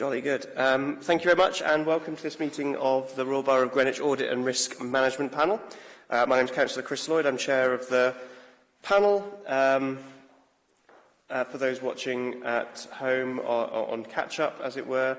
Jolly good. Um, thank you very much and welcome to this meeting of the Royal Borough of Greenwich Audit and Risk Management Panel. Uh, my name is Councillor Chris Lloyd. I'm chair of the panel. Um, uh, for those watching at home or, or on catch-up, as it were,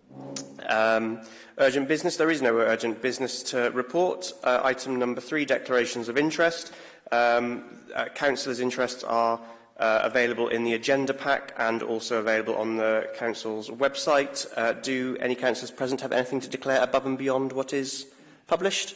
Um, urgent business. There is no urgent business to report. Uh, item number three, declarations of interest. Um, uh, councillors' interests are uh, available in the agenda pack and also available on the council's website. Uh, do any councillors present have anything to declare above and beyond what is published?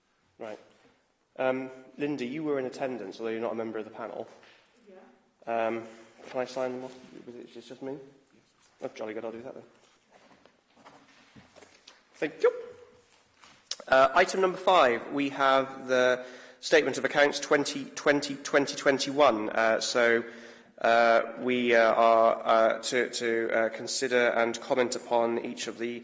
Right. Um, Linda, you were in attendance, although you're not a member of the panel. Yeah. Um, can I sign them off? Was it it's just me? Oh, jolly good, I'll do that then. Thank you. Uh, item number five, we have the Statement of Accounts 2020-2021. Uh, so uh, we uh, are uh, to, to uh, consider and comment upon each of the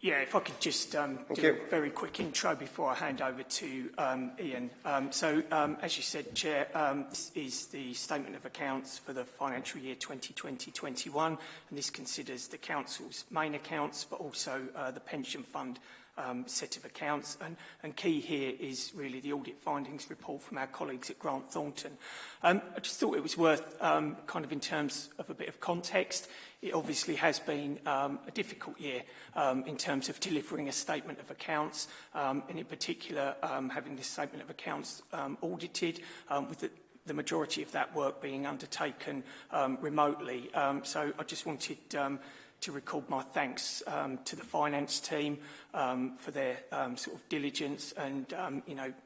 Yeah, if I could just um, do you. a very quick intro before I hand over to um, Ian. Um, so, um, as you said, Chair, um, this is the Statement of Accounts for the financial year 2020-21, and this considers the Council's main accounts, but also uh, the pension fund um, set of accounts. And, and, key here is really the audit findings report from our colleagues at Grant Thornton. Um, I just thought it was worth, um, kind of in terms of a bit of context, it obviously has been um, a difficult year um, in terms of delivering a statement of accounts, um, and in particular having this statement of accounts audited with the, the majority of that work being undertaken remotely. so I just wanted to record my thanks um, to the finance team um, for their um, sort of diligence and, um, you know,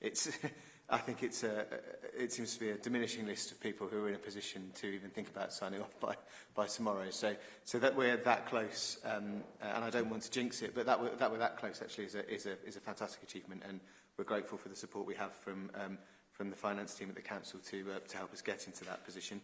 it's, I think it's a, it seems to be a diminishing list of people who are in a position to even think about signing off by, by tomorrow. So, so that we're that close, um, and I don't want to jinx it, but that we're that, we're that close actually is a, is, a, is a fantastic achievement, and we're grateful for the support we have from um, from the finance team at the council to, uh, to help us get into that position.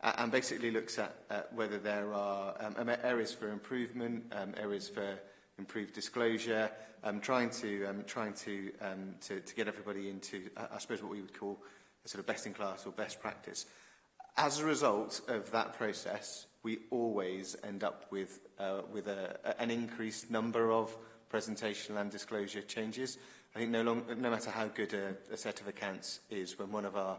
uh, and basically looks at, uh, whether there are um, um, areas for improvement, um, areas for improved disclosure, um, trying to um, trying to, um, to to get everybody into, uh, I suppose, what we would call a sort of best-in-class or best practice. As a result of that process, we always end up with uh, with a, an increased number of presentation and disclosure changes. I think no, long, no matter how good a, a set of accounts is, when one of our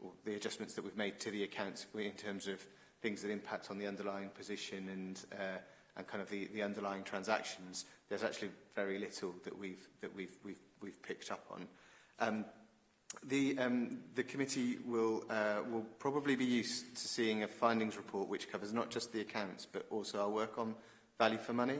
or the adjustments that we've made to the accounts in terms of things that impact on the underlying position and uh, and kind of the, the underlying transactions there's actually very little that we've that we've we've we've picked up on um, The, um, the committee will, uh, will probably be used to seeing a findings report which covers not just the accounts but also our work on value for money.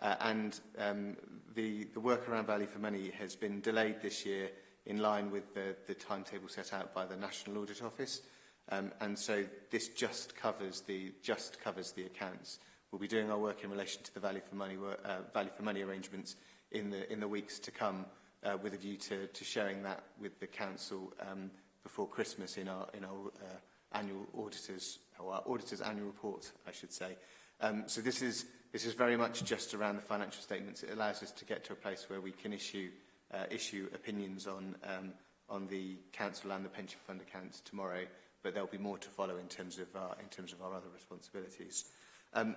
Uh, and um, the, the work around value for money has been delayed this year in line with the, the timetable set out by the National Audit Office. Um, and so this just covers the, just covers the accounts. We'll be doing our work in relation to the value for money, uh, value for money arrangements in the, in the weeks to come uh, with a view to, to sharing that with the council um, before Christmas in our in our uh, annual auditors or our auditors annual report, I should say. Um, so this is this is very much just around the financial statements. It allows us to get to a place where we can issue uh, issue opinions on um, on the council and the pension fund accounts tomorrow, but there'll be more to follow in terms of our in terms of our other responsibilities. Um,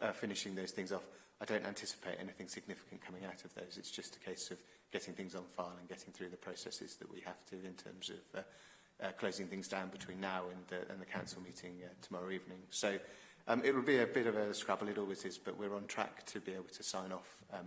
uh, finishing those things off. I don't anticipate anything significant coming out of those. It's just a case of getting things on file and getting through the processes that we have to in terms of uh, uh, closing things down between now and the, and the council meeting uh, tomorrow evening. So um, it will be a bit of a scrabble, it always is, but we're on track to be able to sign off um,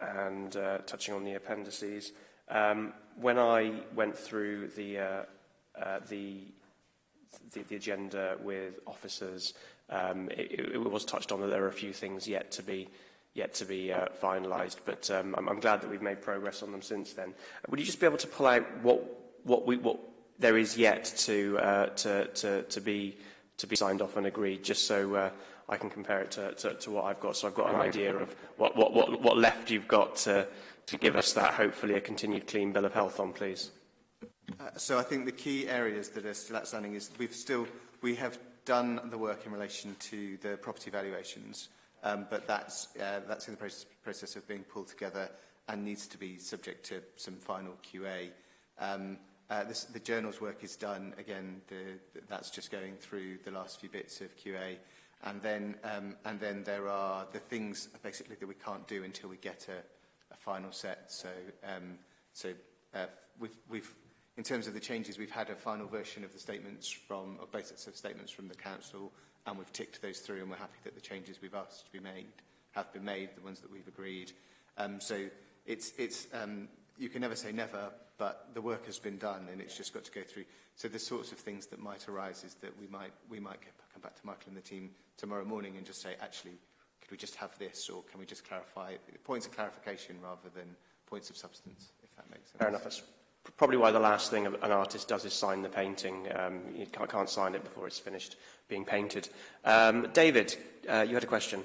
and uh, touching on the appendices. Um, when I went through the, uh, uh, the, the, the agenda with officers, um, it, it was touched on that there are a few things yet to be yet to be uh, finalised, but um, I'm, I'm glad that we've made progress on them since then. Would you just be able to pull out what, what, we, what there is yet to, uh, to, to, to, be, to be signed off and agreed, just so uh, I can compare it to, to, to what I've got, so I've got an idea of what, what, what, what left you've got to, to give us that, hopefully, a continued clean bill of health on, please. Uh, so I think the key areas that are still outstanding is we've still, we have done the work in relation to the property valuations. Um, but that's, uh, that's in the process, process of being pulled together and needs to be subject to some final QA. Um, uh, this, the journal's work is done. Again, the, that's just going through the last few bits of QA. And then, um, and then there are the things basically that we can't do until we get a, a final set. So, um, so uh, we've, we've, in terms of the changes, we've had a final version of the statements from, of basics of statements from the council and we've ticked those through and we're happy that the changes we've asked to be made have been made, the ones that we've agreed. Um, so it's, it's, um, you can never say never, but the work has been done and it's just got to go through. So the sorts of things that might arise is that we might, we might get, come back to Michael and the team tomorrow morning and just say, actually, could we just have this or can we just clarify points of clarification rather than points of substance, if that makes sense. Fair enough probably why the last thing an artist does is sign the painting. Um, you can't, can't sign it before it's finished being painted. Um, David, uh, you had a question.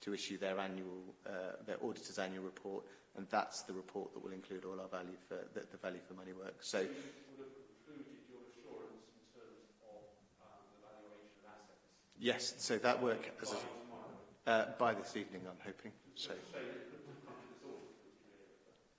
to issue their annual, uh, their auditor's annual report, and that's the report that will include all our value for the, the value for money work. So. Um, yes, so that work as a, uh, by this evening, I'm hoping. So. so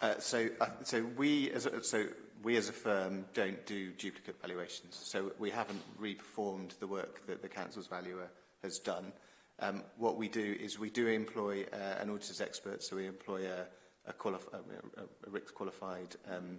Uh, so, uh, so we as a, so we as a firm don't do duplicate valuations. So we haven't reperformed the work that the council's valuer has done. Um, what we do is we do employ uh, an auditor's expert, so we employ a, a, qualif a, a RICS qualified um,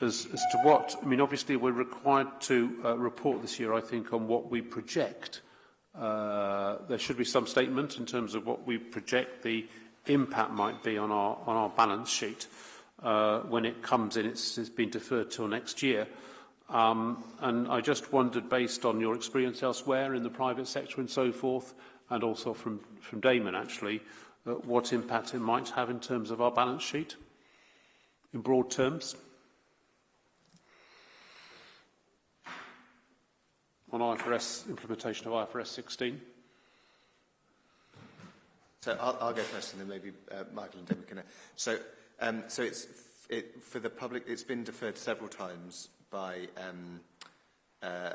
as, as to what, I mean, obviously we're required to uh, report this year, I think, on what we project. Uh, there should be some statement in terms of what we project the impact might be on our, on our balance sheet. uh, when it comes in. It's, it's been deferred till next year. Um, and I just wondered, based on your experience elsewhere in the private sector and so forth, and also from, from Damon actually, uh, what impact it might have in terms of our balance sheet in broad terms. On IFRS implementation of IFRS 16. So I'll, I'll go first and then maybe uh, Michael and Damon can. Uh, so Um, so it's it, for the public. It's been deferred several times by um, uh,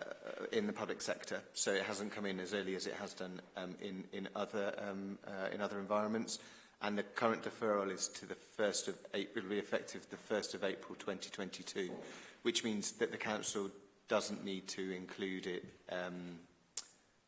in the public sector. So it hasn't come in as early as it has done um, in in other um, uh, in other environments. And the current deferral is to the first of April. Will be effective the first of April 2022, which means that the council doesn't need to include it. Um,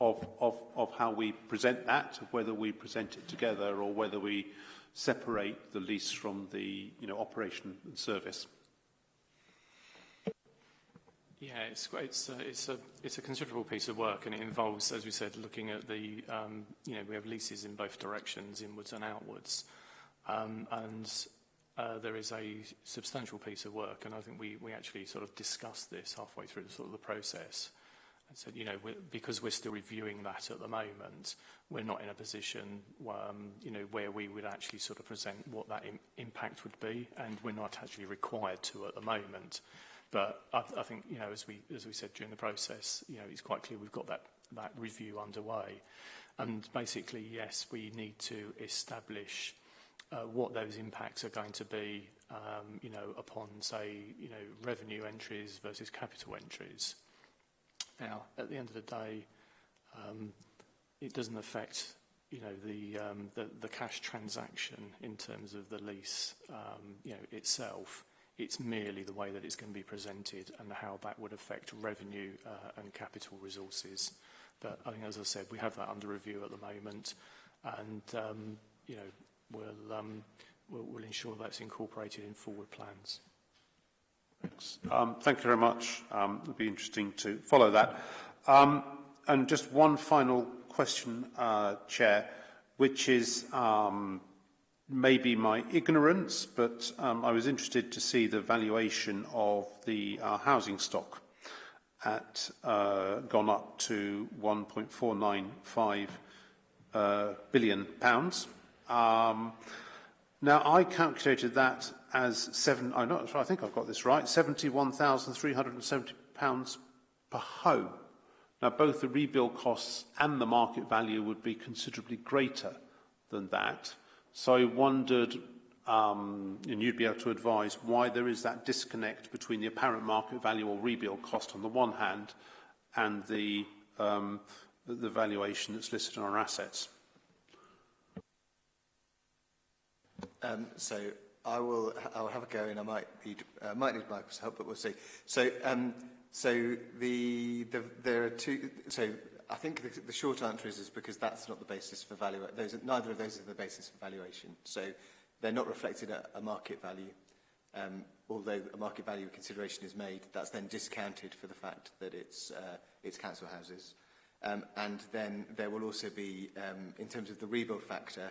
of, of, of how we present that, of whether we present it together or whether we separate the lease from the you know, operation and service? Yeah, it's, it's, a, uh, it's, a, it's a considerable piece of work and it involves, as we said, looking at the, um, you know, we have leases in both directions, inwards and outwards. Um, and uh, there is a substantial piece of work and I think we, we actually sort of discussed this halfway through the, sort of the process and said, you know, we're, because we're still reviewing that at the moment, we're not in a position, um, you know, where we would actually sort of present what that Im impact would be, and we're not actually required to at the moment. But I, I think, you know, as we as we said during the process, you know, it's quite clear we've got that that review underway, and basically, yes, we need to establish uh, what those impacts are going to be, um, you know, upon say, you know, revenue entries versus capital entries. Now, at the end of the day, um, it doesn't affect you know, the, um, the, the cash transaction in terms of the lease um, you know, itself. It's merely the way that it's going to be presented and how that would affect revenue uh, and capital resources. But I think, as I said, we have that under review at the moment, and um, you know, we'll, um, we'll, we'll ensure that's incorporated in forward plans. Thanks. Um, thank you very much. Um, it would be interesting to follow that. Um, and just one final question, uh, Chair, which is um, maybe my ignorance, but um, I was interested to see the valuation of the uh, housing stock at uh, gone up to 1.495 uh, billion pounds. Um, now, I calculated that as seven, I'm oh, not sure, I think I've got this right, £71,370 per home. Now, both the rebuild costs and the market value would be considerably greater than that. So I wondered, um, and you'd be able to advise, why there is that disconnect between the apparent market value or rebuild cost on the one hand and the, um, the valuation that's listed on our assets. Um, so I will. I'll have a go, and I might need uh, might need Michael's help, but we'll see. So, um, so the, the there are two. So I think the, the short answer is is because that's not the basis for value. Those are, neither of those are the basis for valuation. So they're not reflected at a market value. Um, although a market value consideration is made, that's then discounted for the fact that it's uh, it's council houses. Um, and then there will also be, um, in terms of the rebuild factor,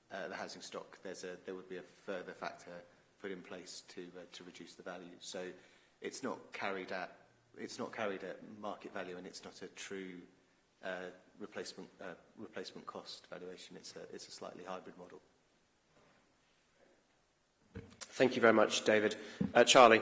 uh, the housing stock, there's a there would be a further factor put in place to uh, to reduce the value. So it's not carried at it's not carried at market value, and it's not a true uh, replacement uh, replacement cost valuation. It's a it's a slightly hybrid model. Thank you very much, David. Uh, Charlie.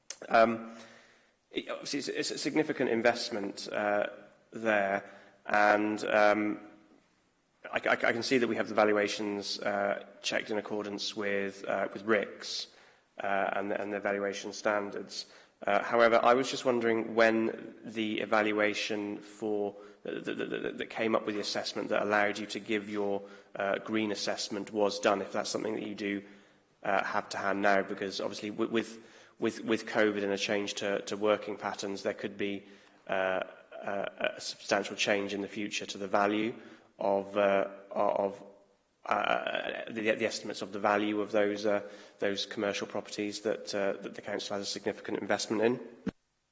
Um, it, obviously it's, it's a significant investment uh, there, and um, I, I, I can see that we have the valuations uh, checked in accordance with uh, with RICS uh, and, and their valuation standards. Uh, however, I was just wondering when the evaluation for that, that came up with the assessment that allowed you to give your uh, green assessment was done, if that's something that you do uh, have to hand now, because obviously with, with with, with COVID and a change to, to working patterns, there could be uh, a, a substantial change in the future to the value of, uh, of uh, uh, the, the estimates of the value of those, uh, those commercial properties that, uh, that the council has a significant investment in.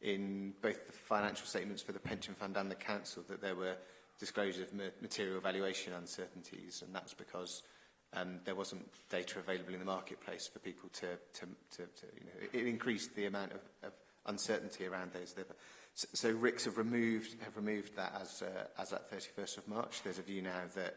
in both the financial statements for the pension fund and the council that there were disclosures of material valuation uncertainties, and that's because um, there wasn't data available in the marketplace for people to, to, to, to you know, it increased the amount of, of uncertainty around those. So, so RICs have removed, have removed that as, uh, as at 31st of March. There's a view now that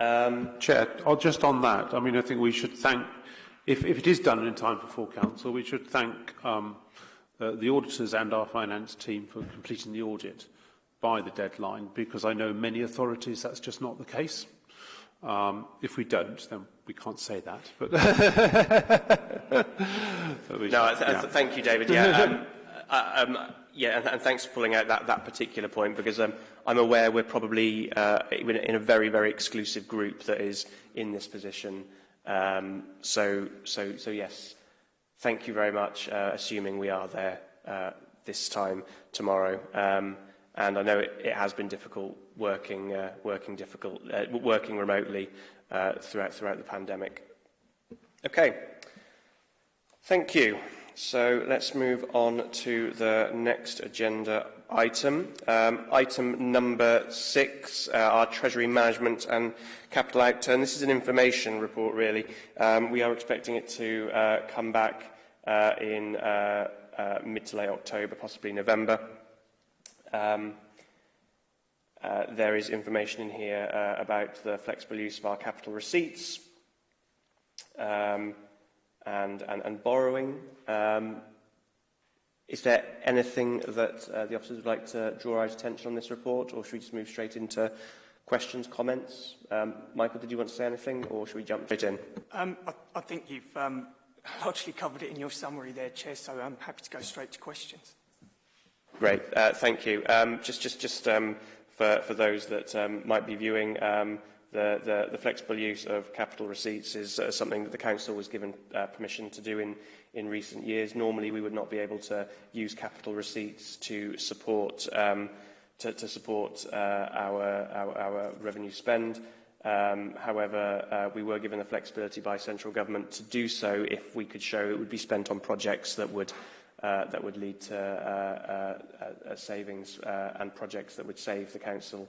Um, Chair, or oh, just on that, I mean, I think we should thank if, if it is done in time for full council, we should thank um, uh, the auditors and our finance team for completing the audit by the deadline, because I know many authorities that's just not the case. Um, if we don't, then we can't say that. But, but no, should, yeah. thank you, David. Yeah, um, uh, um, yeah, and, and, thanks for pulling out that, that particular point because um, I'm aware we're probably uh, in a very, very exclusive group that is in this position. Um, so, so, so yes, thank you very much, uh, assuming we are there uh, this time tomorrow. Um, and I know it, it has been difficult working, uh, working, difficult, uh, working remotely uh, throughout, throughout the pandemic. Okay, thank you. So let's move on to the next agenda item. Um, item number six, uh, our Treasury Management and Capital Outturn. This is an information report, really. Um, we are expecting it to uh, come back uh, in uh, uh, mid to late October, possibly November. Um, uh, there is information in here uh, about the flexible use of our capital receipts um, and, and, and borrowing. Um, Is there anything that uh, the officers would like to draw our attention on this report, or should we just move straight into questions, comments? Um, Michael, did you want to say anything, or should we jump straight in? Um, I, I think you've um, largely covered it in your summary there, Chair, so I'm happy to go straight to questions. Great, uh, thank you. Um, just just, just um, for, for those that um, might be viewing, um, the, the, the flexible use of capital receipts is uh, something that the Council was given uh, permission to do in in recent years. Normally, we would not be able to use capital receipts to support um, to, to support uh, our, our, our revenue spend. Um, however, uh, we were given the flexibility by central government to do so if we could show it would be spent on projects that would uh, that would lead to uh, uh, uh, savings uh, and projects that would save the council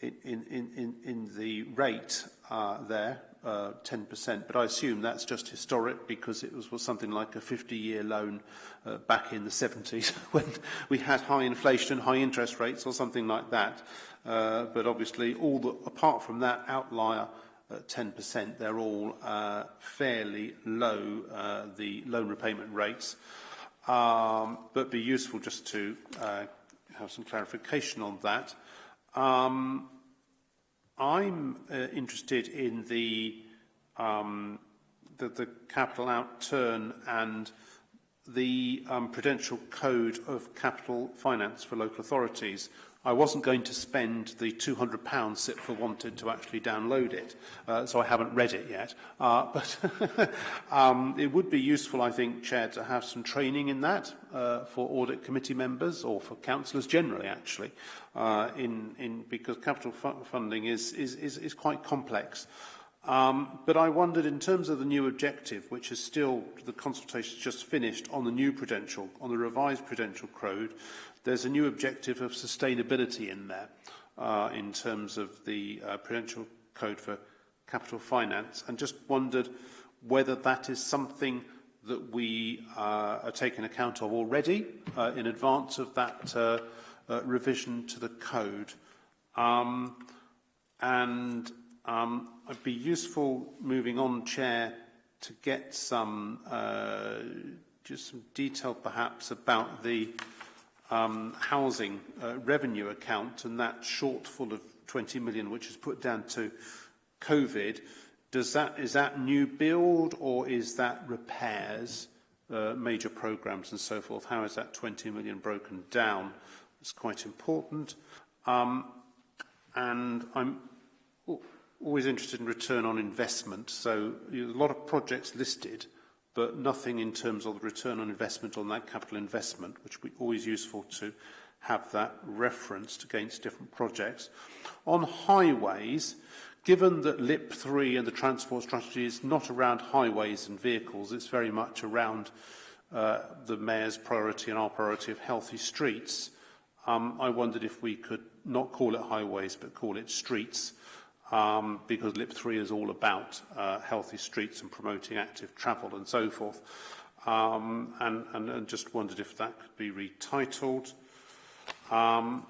in, in, in, in the rate uh, there uh, 10%, but I assume that's just historic because it was, was something like a 50-year loan uh, back in the 70s when we had high inflation, high interest rates or something like that. Uh, but obviously, all the, apart from that outlier at uh, 10%, they're all uh, fairly low, uh, the loan repayment rates. Um, but be useful just to uh, have some clarification on that. Um, I'm uh, interested in the, um, the, the capital outturn and the um, Prudential Code of Capital Finance for Local Authorities, I wasn't going to spend the £200 SIPFA wanted to actually download it, uh, so I haven't read it yet. Uh, but um, it would be useful, I think, Chair, to have some training in that uh, for audit committee members or for councillors generally, actually, uh, in, in, because capital fu funding is, is, is, is, quite complex. Um, but I wondered, in terms of the new objective, which is still the consultation just finished on the new prudential, on the revised prudential code, there's a new objective of sustainability in there uh, in terms of the uh, Prudential Code for Capital Finance, and just wondered whether that is something that we uh, are taking account of already uh, in advance of that uh, uh, revision to the code. Um, and um, it'd be useful moving on, Chair, to get some uh, just some detail perhaps about the um, housing uh, revenue account and that shortfall of 20 million, which is put down to COVID, does that, is that new build or is that repairs, uh, major programs and so forth? How is that 20 million broken down? It's quite important. Um, and I'm always interested in return on investment. So a lot of projects listed. but nothing in terms of the return on investment on that capital investment, which would be always useful to have that referenced against different projects. On highways, given that LIP 3 and the transport strategy is not around highways and vehicles, it's very much around uh, the Mayor's priority and our priority of healthy streets, um, I wondered if we could not call it highways but call it streets um, because LIP3 is all about uh, healthy streets and promoting active travel and so forth. Um, and, and, and just wondered if that could be retitled. Um,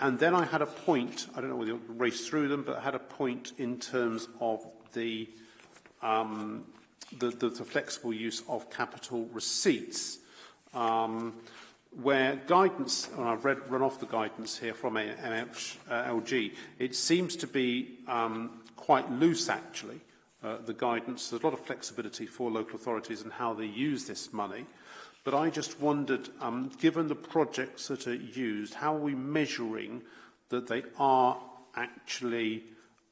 and then I had a point, I don't know whether you'll race through them, but I had a point in terms of the, um, the, the, the flexible use of capital receipts. Um, where guidance, and I've read, run off the guidance here from MHLG, it seems to be um, quite loose actually, uh, the guidance. There's a lot of flexibility for local authorities and how they use this money. But I just wondered, um, given the projects that are used, how are we measuring that they are actually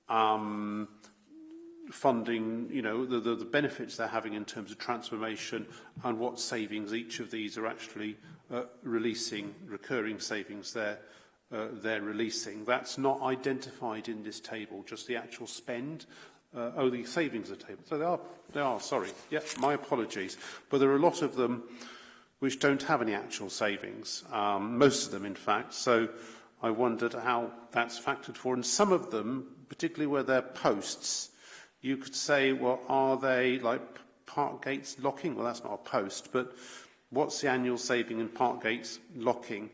um, funding, you know, the, the, the benefits they're having in terms of transformation and what savings each of these are actually uh, releasing recurring savings there. Uh, they're releasing. That's not identified in this table, just the actual spend. Uh, oh, the savings are table. So they are, they are, sorry. Yep, my apologies. But there are a lot of them which don't have any actual savings, um, most of them, in fact. So I wondered how that's factored for. And some of them, particularly where they're posts, you could say, well, are they like park gates locking? Well, that's not a post, but What's the annual saving in park gates locking?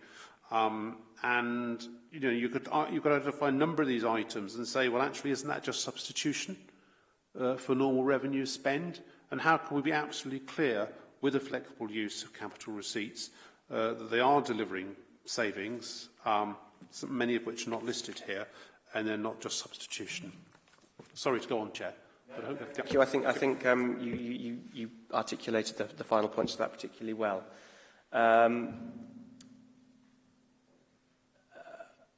Um, and you know, you could uh, you could identify a number of these items and say, well, actually, isn't that just substitution uh, for normal revenue spend? And how can we be absolutely clear with a flexible use of capital receipts uh, that they are delivering savings, um, many of which are not listed here, and they're not just substitution? Sorry to go on, Chair. Thank you. I think, I think um, you, you, you articulated the, the final points of that particularly well. Um,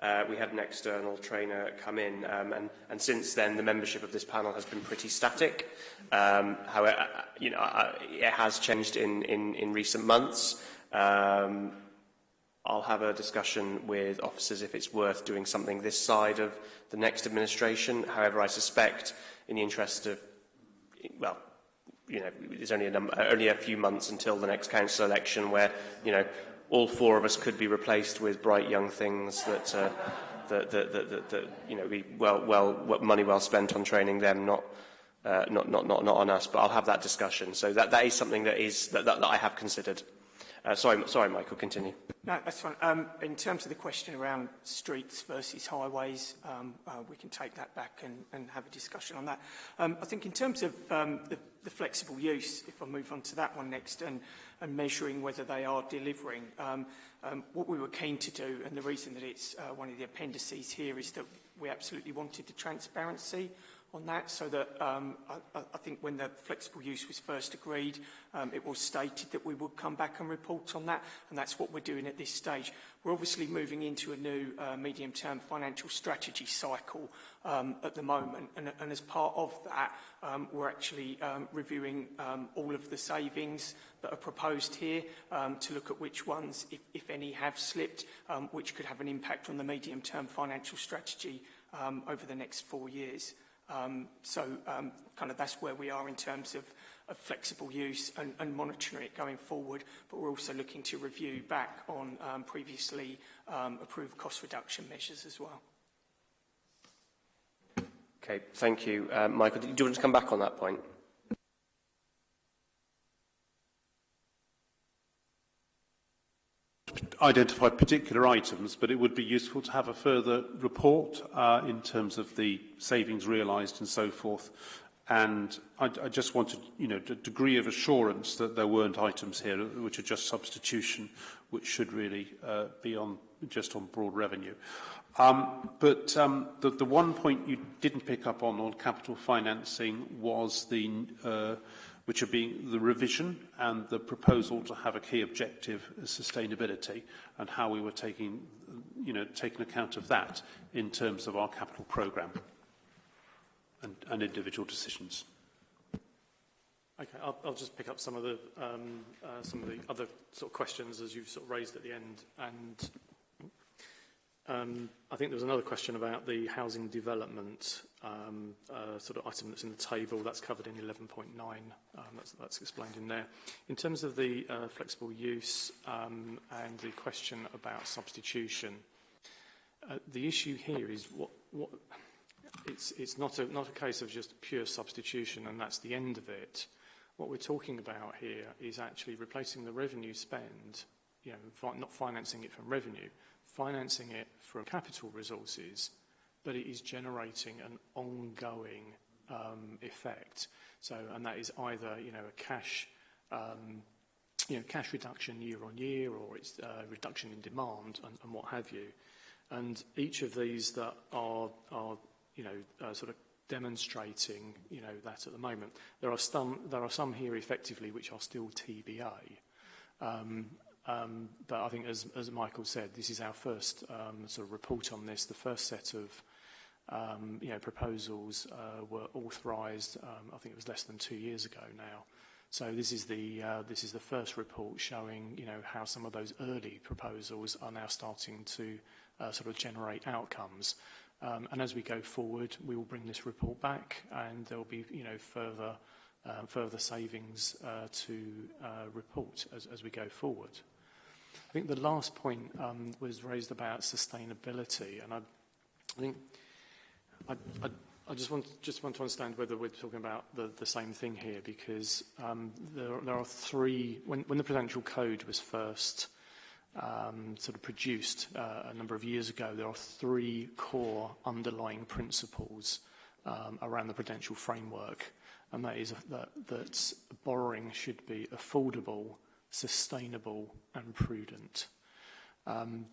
Uh, we had an external trainer come in, um, and, and since then the membership of this panel has been pretty static. Um, however, uh, you know, uh, it has changed in, in, in recent months. Um, I'll have a discussion with officers if it's worth doing something this side of the next administration. However, I suspect in the interest of, well, you know, there's only a, number, only a few months until the next council election where, you know, all four of us could be replaced with bright young things that, uh, that, that, that, that, that you know, be well, well, money well spent on training them, not, uh, not, not, not, not on us. But I'll have that discussion. So that, that is something that is that, that, that I have considered. Uh, sorry, sorry, Michael, continue. No, that's fine. Um, in terms of the question around streets versus highways, um, uh, we can take that back and, and have a discussion on that. Um, I think in terms of um, the, the flexible use, if I move on to that one next, and, and measuring whether they are delivering, um, um, what we were keen to do, and the reason that it's uh, one of the appendices here, is that we absolutely wanted the transparency on that so that um, I, I, think when the flexible use was first agreed, um, it was stated that we would come back and report on that, and that's what we're doing at this stage. We're obviously moving into a new uh, medium-term financial strategy cycle um, at the moment, and, and, as part of that, um, we're actually um, reviewing um, all of the savings that are proposed here to look at which ones, if, if any, have slipped, which could have an impact on the medium-term financial strategy over the next four years. Um, so um, kind of that's where we are in terms of, of flexible use and, and monitoring it going forward. But we're also looking to review back on um, previously um, approved cost reduction measures as well. Okay, thank you. Uh, Michael, do you want to come back on that point? identified particular items, but it would be useful to have a further report uh, in terms of the savings realised and so forth. And I, I just wanted, you know, a degree of assurance that there weren't items here which are just substitution, which should really uh, be on just on broad revenue. Um, but um, the, the one point you didn't pick up on on capital financing was the uh, which are being the revision and the proposal to have a key objective as sustainability and how we were taking, you know, taking account of that in terms of our capital programme and, and individual decisions. Okay, I'll, I'll just pick up some of the um, uh, some of the other sort of questions as you've sort of raised at the end, and Um, I think there was another question about the housing development um, uh, sort of item that's in the table. That's covered in 11.9. Um, that's, that's explained in there. In terms of the uh, flexible use um, and the question about substitution, uh, the issue here is what, what it's, it's not, a, not a case of just pure substitution and that's the end of it. What we're talking about here is actually replacing the revenue spend, you know, fi not financing it from revenue, financing it from capital resources, but it is generating an ongoing um, effect. So, and that is either you know a cash, um, you know, cash reduction year on year, or it's uh, reduction in demand and, and what have you. And each of these that are are you know uh, sort of demonstrating you know that at the moment. There are some there are some here effectively which are still TBA. Um, Um, but I think, as, as, Michael said, this is our first um, sort of report on this. The first set of um, you know, proposals uh, were authorised, um, I think it was less than two years ago now. So this is the uh, this is the first report showing you know how some of those early proposals are now starting to uh, sort of generate outcomes. Um, and as we go forward, we will bring this report back, and there will be you know further uh, further savings uh, to uh, report as, as we go forward. I think the last point um, was raised about sustainability, and I, I think I, I, I, just want just want to understand whether we're talking about the, the same thing here, because um, there, there, are three. When, when, the Prudential Code was first um, sort of produced uh, a number of years ago, there are three core underlying principles um, around the prudential framework, and that is that, that borrowing should be affordable sustainable and prudent. Um,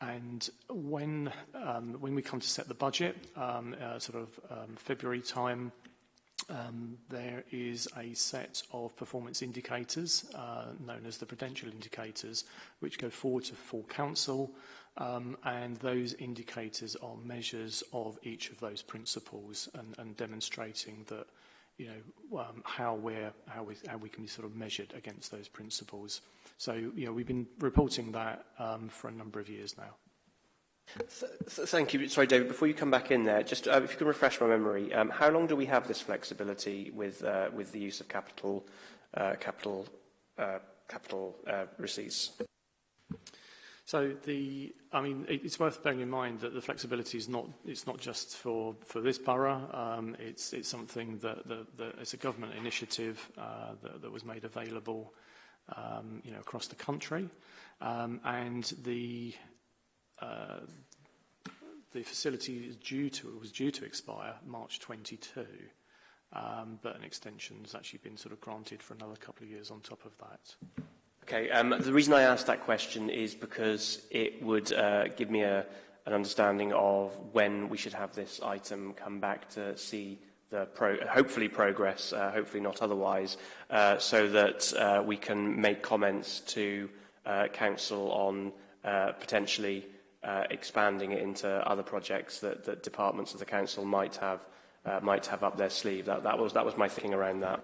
and when, um, when we come to set the budget, um, uh, sort of um, February time, um, there is a set of performance indicators uh, known as the prudential indicators, which go forward to full council. Um, and those indicators are measures of each of those principles and, and demonstrating that you know, um, how we're how we how we can be sort of measured against those principles. So you know, we've been reporting that um, for a number of years now. So, so thank you. Sorry, David, before you come back in there, just uh, if you can refresh my memory, um, how long do we have this flexibility with uh, with the use of capital uh, capital uh, capital uh, receipts? So the, I mean, it, it's worth bearing in mind that the flexibility is not, it's not just for, for this borough. Um, it's, it's something that, that, that it's a government initiative uh, that, that was made available, um, you know, across the country. Um, and the, uh, the facility is due to, it was due to expire March 22. Um, but an extension has actually been sort of granted for another couple of years on top of that. Okay, um, the reason I asked that question is because it would uh, give me a, an understanding of when we should have this item come back to see the pro hopefully progress, uh, hopefully not otherwise, uh, so that uh, we can make comments to uh, Council on uh, potentially uh, expanding it into other projects that, that departments of the Council might have uh, might have up their sleeve. That, that, was, that was my thinking around that.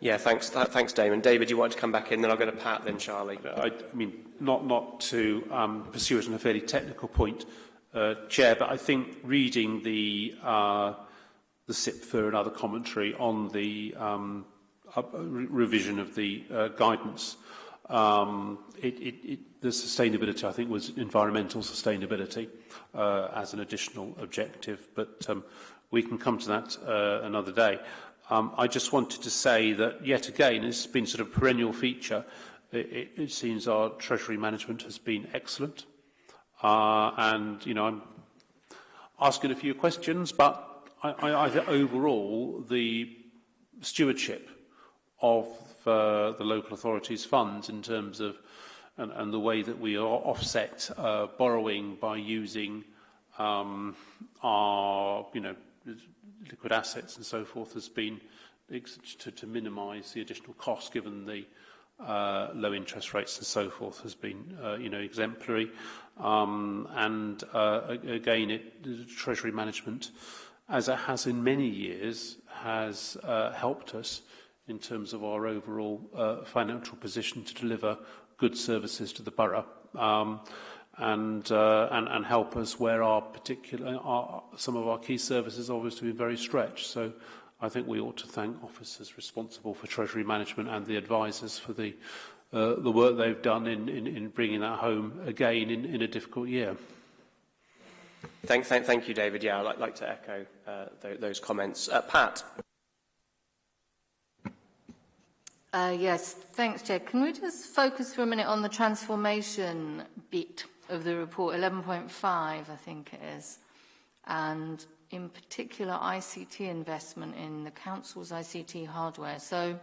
Yeah, thanks, th thanks, Damon. David, you want to come back in, then I'll go to Pat, then Charlie. Uh, I, I mean, not not to um, pursue it on a fairly technical point, uh, Chair, but I think reading the uh, the SIPFA and other commentary on the um, uh, re revision of the uh, guidance, um, it, it, it, the sustainability, I think, was environmental sustainability uh, as an additional objective, but um, we can come to that uh, another day. Um, I just wanted to say that, yet again, it's been sort of perennial feature. It, it, it seems our Treasury management has been excellent. Uh, and, you know, I'm asking a few questions, but I, I, I think overall the stewardship of uh, the local authorities' funds in terms of and, and the way that we are offset uh, borrowing by using um, our, you know, liquid assets and so forth has been to, to minimize the additional cost given the uh, low interest rates and so forth has been, uh, you know, exemplary. Um, and uh, again, it, the Treasury management, as it has in many years, has uh, helped us in terms of our overall uh, financial position to deliver good services to the borough. Um, and uh, and and help us where our particular our, some of our key services are obviously very stretched. So I think we ought to thank officers responsible for treasury management and the advisers for the uh, the work they've done in, in, in bringing that home again in, in a difficult year. Thank, thank, thank you, David. Yeah, I'd like, like to echo uh, th those comments. Uh, Pat. Uh, yes, thanks, Chair. Can we just focus for a minute on the transformation bit? of the report, 11.5 I think it is, and in particular ICT investment in the council's ICT hardware. So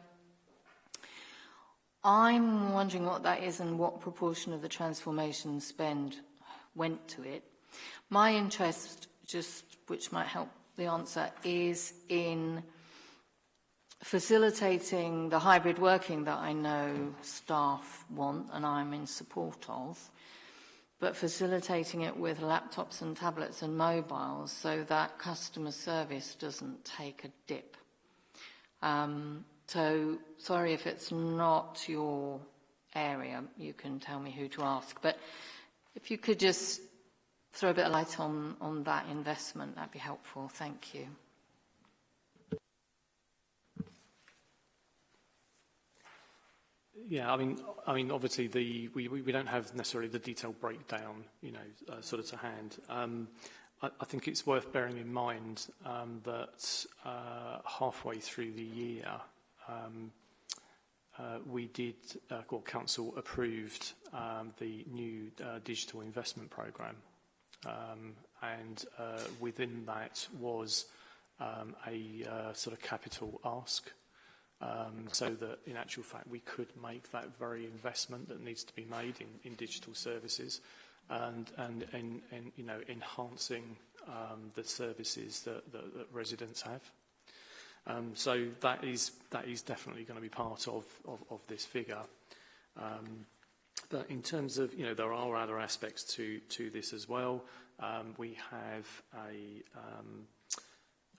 I'm wondering what that is and what proportion of the transformation spend went to it. My interest, just which might help the answer, is in facilitating the hybrid working that I know staff want and I'm in support of but facilitating it with laptops and tablets and mobiles so that customer service doesn't take a dip. Um, so sorry if it's not your area, you can tell me who to ask. But if you could just throw a bit of light on, on that investment, that'd be helpful. Thank you. Yeah, I mean, I mean, obviously, the, we, we don't have necessarily the detailed breakdown, you know, uh, sort of to hand. Um, I, I, think it's worth bearing in mind um, that uh, halfway through the year, um, uh, we did, or uh, council approved um, the new uh, digital investment programme, um, and uh, within that was um, a sort of capital ask um, so that in actual fact we could make that very investment that needs to be made in, in digital services and, and, you know, enhancing um, the services that, that, that residents have. Um, so that is, that is definitely going to be part of, of, of this figure. Um, but in terms of, you know, there are other aspects to, to this as well. Um, we have a, um,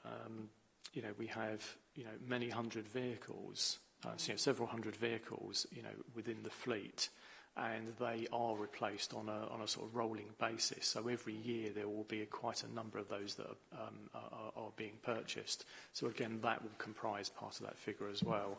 um, you know, we have you know, many hundred vehicles, uh, so, you know, several hundred vehicles, you know, within the fleet, and they are replaced on a, on a sort of rolling basis. So every year there will be a, quite a number of those that are, um, are, are being purchased. So again, that will comprise part of that figure as well.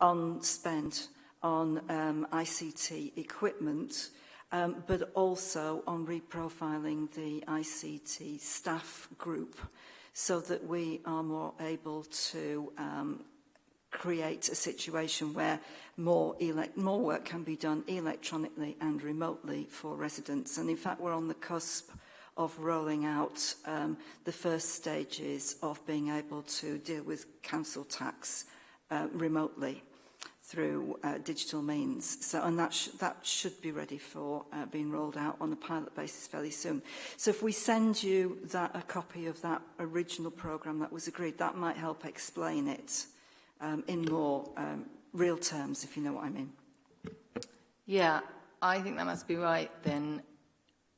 on spend on um, ICT equipment, um, but also on reprofiling the ICT staff group so that we are more able to um, create a situation where more, elect more work can be done electronically and remotely for residents. And in fact, we're on the cusp of rolling out um, the first stages of being able to deal with council tax uh, remotely. through uh, digital means. So, and that, sh that should be ready for uh, being rolled out on a pilot basis fairly soon. So if we send you that, a copy of that original programme that was agreed, that might help explain it um, in more um, real terms, if you know what I mean. Yeah, I think that must be right then.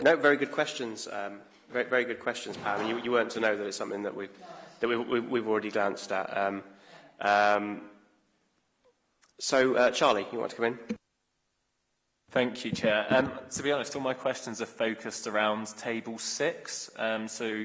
No, very good questions. Um, very, very good questions, Pam. And you, you weren't to know that it's something that we've, that we've, we've, we've already glanced at. Um, um, so, uh, Charlie, you want to come in? Thank you, Chair. Um, to be honest, all my questions are focused around Table 6, um, so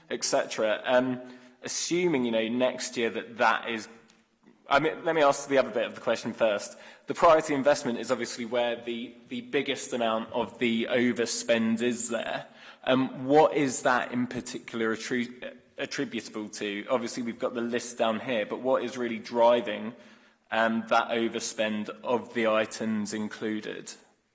etc. Um, assuming, you know, next year that that is I mean, let me ask the other bit of the question first. The priority investment is obviously where the, the biggest amount of the overspend is there. Um, what is that in particular attri attributable to? Obviously, we've got the list down here, but what is really driving um, that overspend of the items included?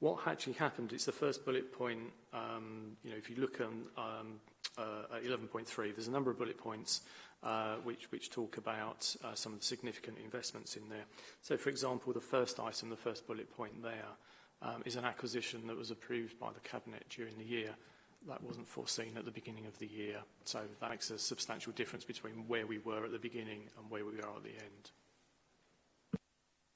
what actually happened, it's the first bullet point, um, you know, if you look on um, uh, 11.3, there's a number of bullet points uh, which, which talk about uh, some of the significant investments in there. So, for example, the first item, the first bullet point there, um, is an acquisition that was approved by the Cabinet during the year. That wasn't foreseen at the beginning of the year. So that makes a substantial difference between where we were at the beginning and where we are at the end.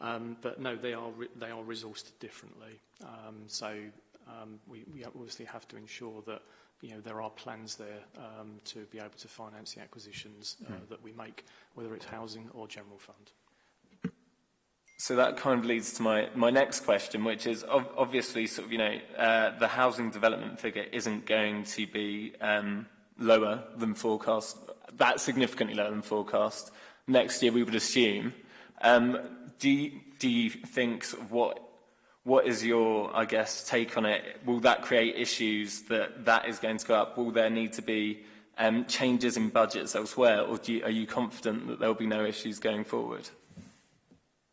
Um, but no, they are, they are resourced differently. Um, so um, we, we obviously have to ensure that you know, there are plans there um, to be able to finance the acquisitions uh, mm. that we make, whether it's housing or general fund. So that kind of leads to my, my next question, which is obviously, sort of, you know, uh, the housing development figure isn't going to be um, lower than forecast, that significantly lower than forecast. Next year, we would assume. Um, do do you think sort of what what is your I guess take on it? Will that create issues that that is going to go up? Will there need to be um, changes in budgets elsewhere, or you, are you confident that there will be no issues going forward?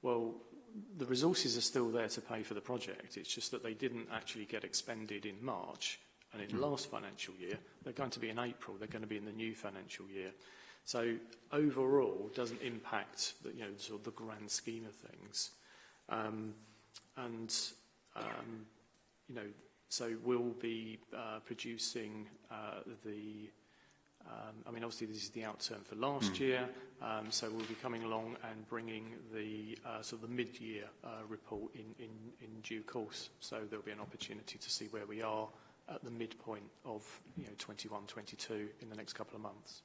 well, the resources are still there to pay for the project. It's just that they didn't actually get expended in March and in mm. last financial year. They're going to be in April. They're going to be in the new financial year. So overall, doesn't impact the, you know, sort of the grand scheme of things. Um, and, um, you know, so we'll be uh, producing uh, the, um, I mean, obviously this is the outturn for last mm. year, so we'll be coming along and bringing the uh, sort of the mid-year report in, due course. So there'll be an opportunity to see where we are at the midpoint of, you know, 21, 22 in the next couple of months.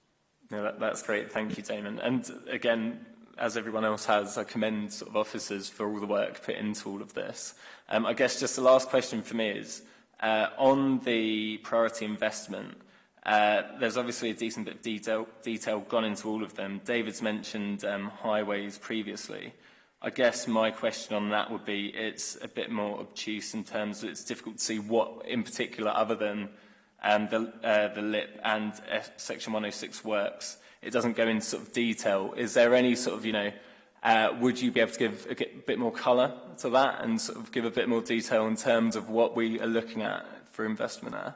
No, that, that's great. Thank you, Damon. And again, as everyone else has, I commend sort of officers for all the work put into all of this. Um, I guess just the last question for me is, uh, on the priority investment, uh, there's obviously a decent bit of detail, detail gone into all of them. David's mentioned um, highways previously. I guess my question on that would be it's a bit more obtuse in terms of it's difficult to see what in particular other than and the, uh, the LIP and F uh, Section 106 works. It doesn't go into sort of detail. Is there any sort of, you know, uh, would you be able to give a bit more colour to that and sort of give a bit more detail in terms of what we are looking at for investment there?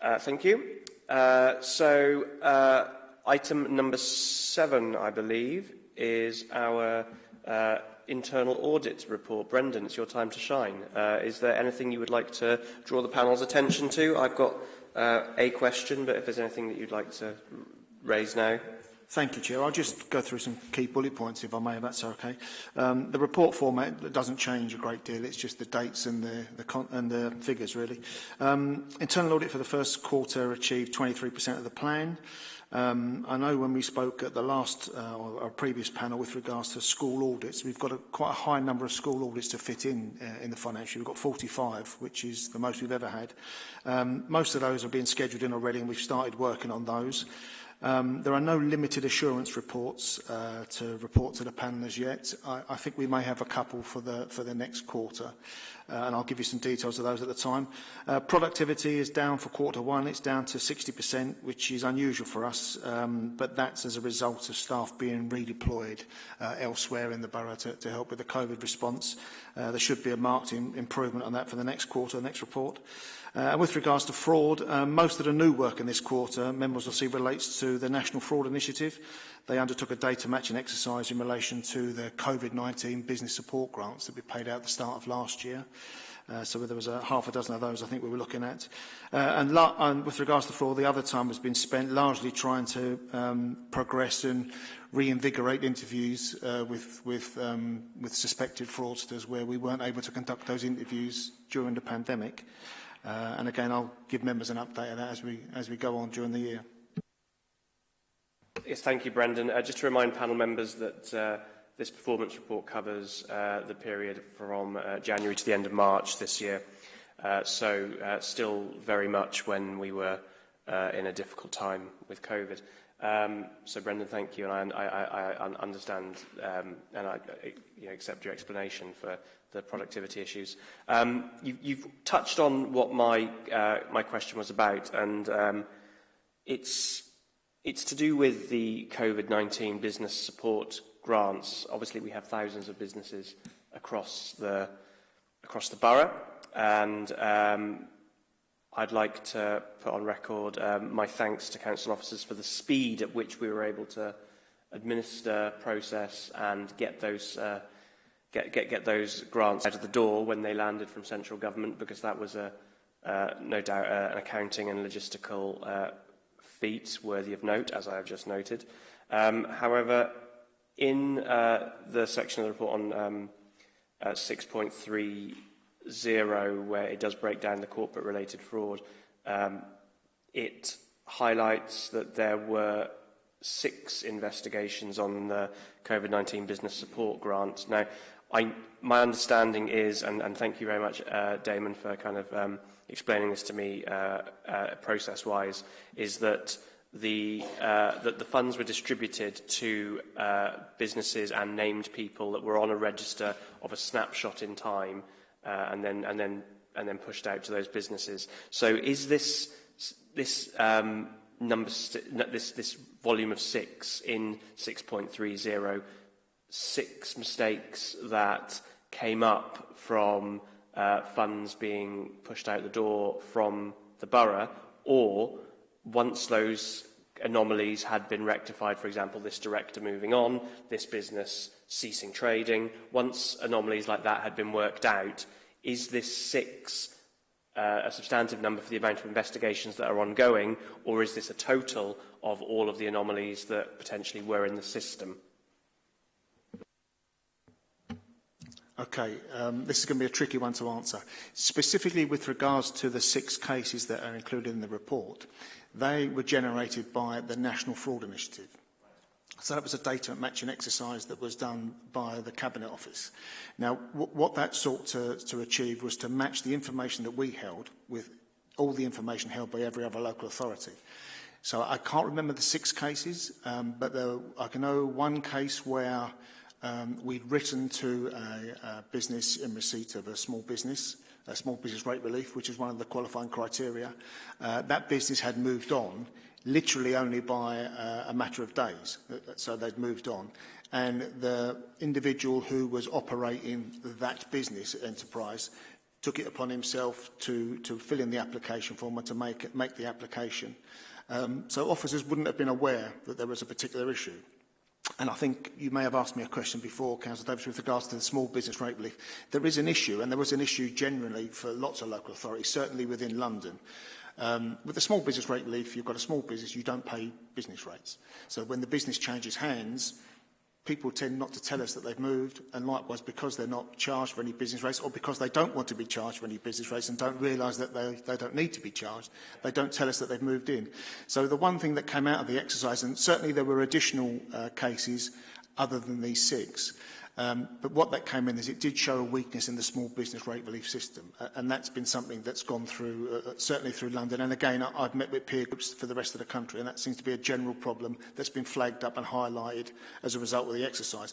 Uh, thank you. Uh, so uh, item number seven, I believe, is our uh, internal audit report. Brendan, it's your time to shine. Uh, is there anything you would like to draw the panel's attention to? I've got uh, a question, but if there's anything that you'd like to raise now. Thank you, Chair. I'll just go through some key bullet points, if I may, if that's okay. Um, the report format doesn't change a great deal. It's just the dates and the, the, con and the figures, really. Um, internal audit for the first quarter achieved 23% of the plan. Um, I know when we spoke at the last uh, or our previous panel with regards to school audits, we've got a, quite a high number of school audits to fit in uh, in the financial. We've got 45, which is the most we've ever had. Um, most of those are being scheduled in already, and we've started working on those. Um, there are no limited assurance reports uh, to report to the panelers as yet. I, I think we may have a couple for the, for the next quarter, uh, and I'll give you some details of those at the time. Uh, productivity is down for quarter one. It's down to 60%, which is unusual for us, um, but that's as a result of staff being redeployed uh, elsewhere in the borough to, to help with the COVID response. Uh, there should be a marked in, improvement on that for the next quarter, the next report. Uh, with regards to fraud, uh, most of the new work in this quarter, members will see, relates to the National Fraud Initiative. They undertook a data matching exercise in relation to the COVID-19 business support grants that we paid out at the start of last year. Uh, so there was a half a dozen of those I think we were looking at. Uh, and, and with regards to fraud, the other time has been spent largely trying to um, progress and reinvigorate interviews uh, with, with, um, with suspected fraudsters where we weren't able to conduct those interviews during the pandemic. Uh, Uh, and again, I'll give members an update of that as we, as we go on during the year. Yes, thank you, Brendan. Uh, just to remind panel members that uh, this performance report covers uh, the period from uh, January to the end of March this year. Uh, so uh, still very much when we were uh, in a difficult time with COVID. Um, so, Brendan, thank you, and I, I, I understand um, and I, you know, accept your explanation for the productivity issues. Um, you, you've touched on what my uh, my question was about, and um, it's it's to do with the COVID-19 business support grants. Obviously, we have thousands of businesses across the across the borough, and um, I'd like to put on record um, my thanks to council officers for the speed at which we were able to administer, process and get those, uh, get, get, get those grants out of the door when they landed from central government because that was a, uh, no doubt uh, an accounting and logistical uh, feat worthy of note, as I have just noted. Um, however, in uh, the section of the report on um, uh, 6.3 zero, where it does break down the corporate-related fraud, um, it highlights that there were six investigations on the COVID-19 business support grant. Now, I, my understanding is, and, and, thank you very much, uh, Damon, for kind of um, explaining this to me uh, uh, process-wise, is that the, uh, that the funds were distributed to uh, businesses and named people that were on a register of a snapshot in time uh, and then and then and then pushed out to those businesses. So is this this um, number this this volume of six in 6.30 six mistakes that came up from uh, funds being pushed out the door from the borough, or once those anomalies had been rectified, for example, this director moving on, this business ceasing trading. Once anomalies like that had been worked out, is this six uh, a substantive number for the amount of investigations that are ongoing, or is this a total of all of the anomalies that potentially were in the system? Okay, um, this is going to be a tricky one to answer. Specifically with regards to the six cases that are included in the report, They were generated by the National Fraud Initiative. So that was a data matching exercise that was done by the Cabinet Office. Now, what that sought to, to achieve was to match the information that we held with all the information held by every other local authority. So I can't remember the six cases, um, but there, I can know one case where um, we'd written to a, a business in receipt of a small business a small business rate relief, which was one of the qualifying criteria. Uh, that business had moved on literally only by uh, a matter of days. Uh, so they'd moved on. And the individual who was operating that business enterprise took it upon himself to, to fill in the application form and to make, it, make the application. Um, so officers wouldn't have been aware that there was a particular issue and I think you may have asked me a question before, Councillor Davis, with regards to the small business rate relief. There is an issue, and there was an issue generally for lots of local authorities, certainly within London. Um, with the small business rate relief, you've got a small business, you don't pay business rates. So when the business changes hands, people tend not to tell us that they've moved and likewise because they're not charged for any business rates or because they don't want to be charged for any business rates and don't realise that they, they don't need to be charged, they don't tell us that they've moved in. So the one thing that came out of the exercise, and certainly there were additional uh, cases other than these six, Um, but what that came in is it did show a weakness in the small business rate relief system. Uh, and that's been something that's gone through, uh, uh, certainly through London. And again, I, I've met with peer groups for the rest of the country, and that seems to be a general problem that's been flagged up and highlighted as a result of the exercise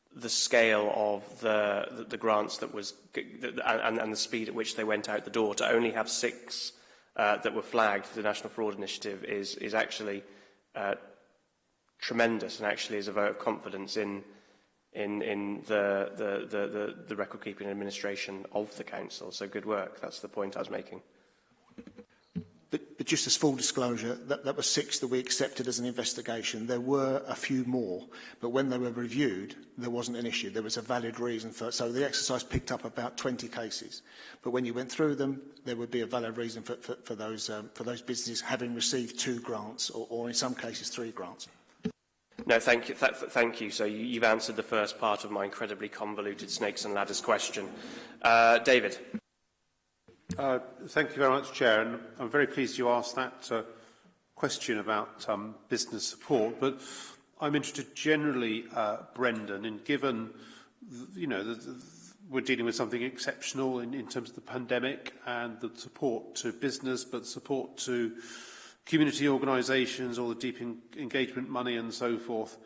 the scale of the, the, the grants that was and, and the speed at which they went out the door, to only have six uh, that were flagged, the National Fraud Initiative is, is actually uh, tremendous and actually is a vote of confidence in in, in the, the, the, the, the record keeping administration of the council. So good work. That's the point I was making. But, but just as full disclosure, that, that was six that we accepted as an investigation. There were a few more, but when they were reviewed, there wasn't an issue. There was a valid reason for So the exercise picked up about 20 cases. But when you went through them, there would be a valid reason for, for, for, those, um, for those businesses having received two grants or, or in some cases three grants. No, thank you. Th thank you. So you've answered the first part of my incredibly convoluted snakes and ladders question. Uh, David. Uh, thank you very much, Chair. And I'm very pleased you asked that uh, question about um, business support. But I'm interested generally, uh, Brendan, in given you know the, the, we're dealing with something exceptional in, in terms of the pandemic and the support to business, but support to uh, community organisations, all the deep engagement money and so forth.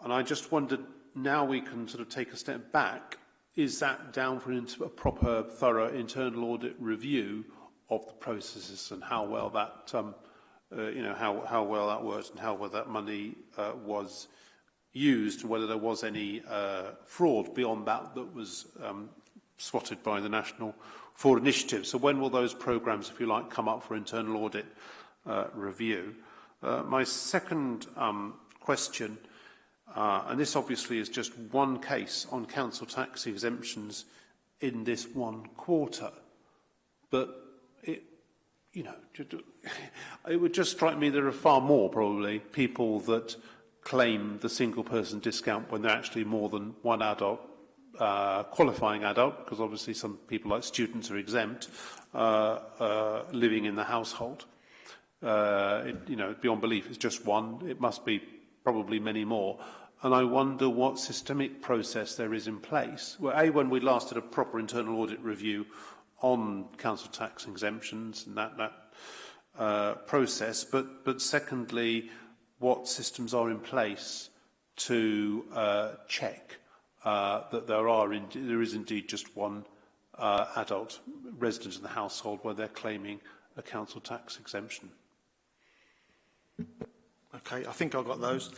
And I just wondered, now we can sort of take a step back, is that down for a proper, thorough internal audit review of the processes and how well that, um, uh, you know, how, how well that worked and how well that money uh, was used, whether there was any uh, fraud beyond that that was um, spotted by the National Fraud Initiative. So when will those programmes, if you like, come up for internal audit? uh, review. Uh, my second um, question, uh, and this obviously is just one case on council tax exemptions in this one quarter, but it, you know, it would just strike me there are far more probably people that claim the single person discount when they're actually more than one adult uh, qualifying adult, because obviously some people like students are exempt, uh, uh, living in the household uh, it, you know, beyond belief. It's just one. It must be probably many more. And I wonder what systemic process there is in place. Well, A, when we last did a proper internal audit review on council tax exemptions and that, that uh, process, but, but secondly, what systems are in place to uh, check uh, that there, are in, there is indeed just one uh, adult resident in the household where they're claiming a council tax exemption. Okay, I think I've got those.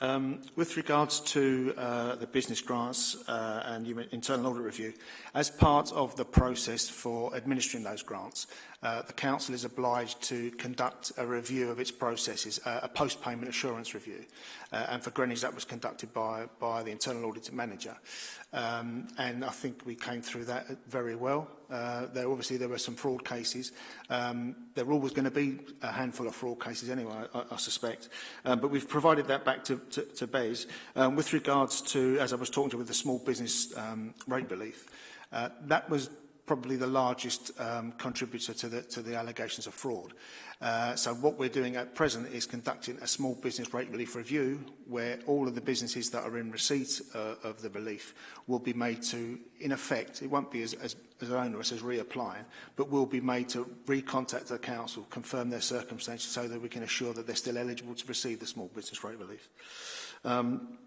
Um, with regards to uh, the business grants uh, and internal audit review, as part of the process for administering those grants, uh, the Council is obliged to conduct a review of its processes, uh, a post-payment assurance review. Uh, and for Greenwich, that was conducted by, by the internal audit manager. Um, and I think we came through that very well. Uh, there obviously there were some fraud cases. Um, there were always going to be a handful of fraud cases anyway, I, I suspect. Um, but we've provided that back to, to, to Bez. Um, with regards to, as I was talking to with the small business um, rate relief, uh, that was probably the largest um, contributor to the, to the allegations of fraud. Uh, so what we're doing at present is conducting a small business rate relief review where all of the businesses that are in receipt uh, of the relief will be made to, in effect, it won't be as, as, as onerous as reapplying, but will be made to recontact the council, confirm their circumstances so that we can assure that they're still eligible to receive the small business rate relief. Um,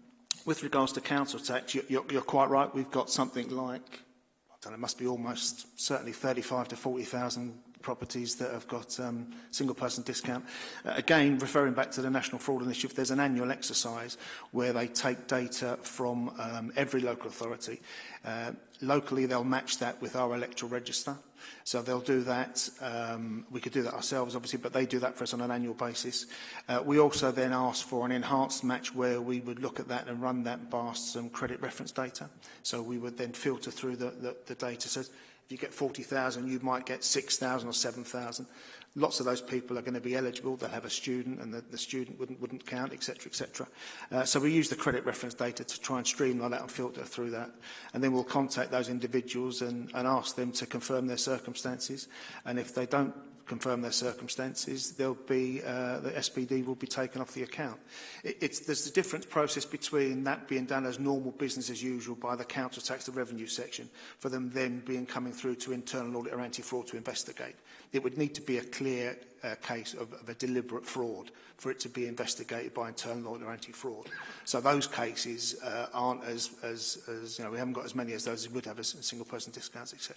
with regards to council tax, you, you're, you're quite right, we've got something like and it must be almost certainly 35 to 40,000 properties that have got um, single person discount. Uh, again, referring back to the National Fraud Initiative, there's an annual exercise where they take data from um, every local authority. Uh, locally, they'll match that with our electoral register. So they'll do that. Um, we could do that ourselves, obviously, but they do that for us on an annual basis. Uh, we also then ask for an enhanced match where we would look at that and run that past some credit reference data. So we would then filter through the, the, the data. So you get 40,000, you might get 6,000 or 7,000. Lots of those people are going to be eligible. They'll have a student and the, the student wouldn't, wouldn't count, etc., etc. Uh, so we use the credit reference data to try and streamline that and filter through that. And then we'll contact those individuals and, and ask them to confirm their circumstances. And if they don't confirm their circumstances, they'll be, uh, the SPD will be taken off the account. It, it's, there's a different process between that being done as normal business as usual by the council tax the revenue section for them then being coming through to internal audit or anti-fraud to investigate. It would need to be a clear uh, case of, of a deliberate fraud for it to be investigated by internal audit or anti-fraud. So those cases uh, aren't as, as, as, you know, we haven't got as many as those as would have as single person discounts, etc.